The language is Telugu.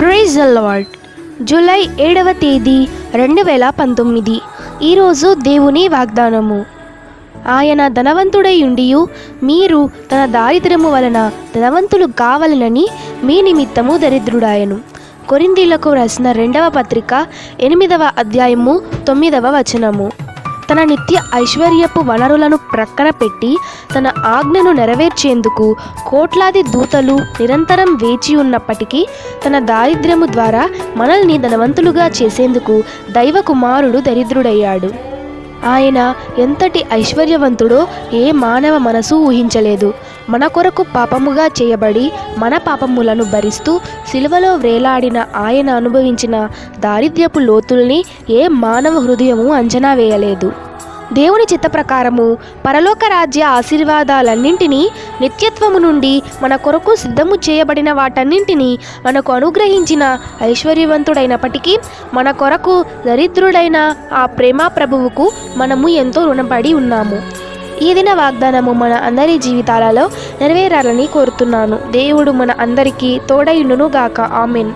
ప్రైజ్ లార్డ్ జూలై ఏడవ తేదీ రెండు వేల పంతొమ్మిది. ఈరోజు దేవుని వాగ్దానము. ఆయన ధనవంతుడై ఉండియు మీరు తన దారిద్ర్యము వలన ధనవంతులు కావాలనని మీ నిమిత్తము దరిద్రుడాయను. కొరిందీలకు రాసిన రెండవ పత్రిక ఎనిమిదవ అధ్యాయము తొమ్మిదవ వచనము. తన నిత్య ఐశ్వర్యపు వనరులను ప్రక్కన పెట్టి తన ఆజ్ఞను నెరవేర్చేందుకు కోట్లాది దూతలు నిరంతరం వేచి ఉన్నప్పటికీ తన దారిద్ర్యము ద్వారా మనల్ని ధనవంతులుగా చేసేందుకు దైవ కుమారుడు దరిద్రుడయ్యాడు. ఆయన ఎంతటి ఐశ్వర్యవంతుడో ఏ మానవ మనసు ఊహించలేదు. మన కొరకు పాపముగా చేయబడి మన పాపములను భరిస్తూ సిలువలో వ్రేలాడిన ఆయన అనుభవించిన దారిద్ర్యపు లోతుల్ని ఏ మానవ హృదయము అంచనా వేయలేదు. దేవుని చిత్త ప్రకారము పరలోక రాజ్య ఆశీర్వాదాలన్నింటినీ నిత్యత్వము నుండి మన కొరకు సిద్ధము చేయబడిన వాటన్నింటినీ మనకు అనుగ్రహించిన ఐశ్వర్యవంతుడైనప్పటికీ మన కొరకు దరిద్రుడైన ఆ ప్రేమ ప్రభువుకు మనము ఎంతో రుణపడి ఉన్నాము. ఈ దిన వాగ్దానము మన అందరి జీవితాలలో నెరవేరాలని కోరుతున్నాను. దేవుడు మన అందరికీ తోడయుండును గాక ఆమెన్.